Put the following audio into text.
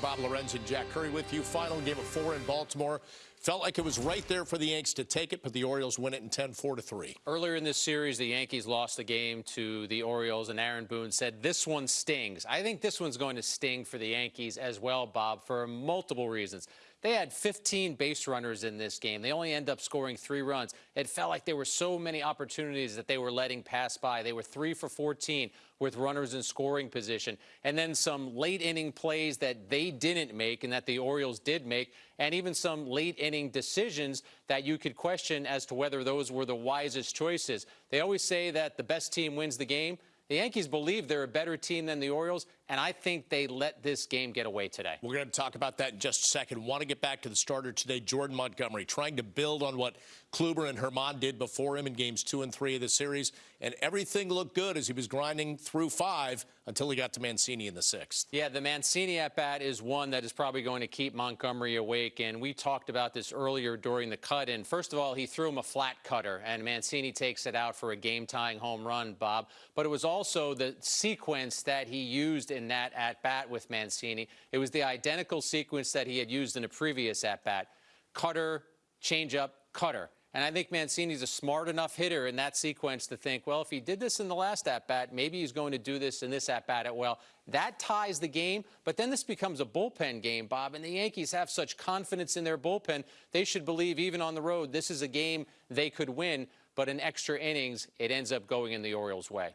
Bob Lorenz and Jack Curry with you. Final game of four in Baltimore. Felt like it was right there for the Yanks to take it, but the Orioles win it in 10 4 to 3. Earlier in this series, the Yankees lost the game to the Orioles, and Aaron Boone said, This one stings. I think this one's going to sting for the Yankees as well, Bob, for multiple reasons. They had 15 base runners in this game. They only end up scoring three runs. It felt like there were so many opportunities that they were letting pass by. They were three for 14 with runners in scoring position. And then some late inning plays that they didn't make and that the Orioles did make, and even some late inning decisions that you could question as to whether those were the wisest choices. They always say that the best team wins the game. The Yankees believe they're a better team than the Orioles, and I think they let this game get away today. We're going to talk about that in just a second. Want to get back to the starter today, Jordan Montgomery, trying to build on what Kluber and Germán did before him in games two and three of the series. And everything looked good as he was grinding through five until he got to Mancini in the sixth. Yeah, the Mancini at bat is one that is probably going to keep Montgomery awake. And we talked about this earlier during the cut And First of all, he threw him a flat cutter, and Mancini takes it out for a game tying home run, Bob. But it was also the sequence that he used in that at bat with Mancini. It was the identical sequence that he had used in a previous at bat cutter, changeup, cutter. And I think Mancini's a smart enough hitter in that sequence to think, well, if he did this in the last at bat, maybe he's going to do this in this at bat as well. That ties the game, but then this becomes a bullpen game, Bob. And the Yankees have such confidence in their bullpen, they should believe even on the road, this is a game they could win. But in extra innings, it ends up going in the Orioles' way.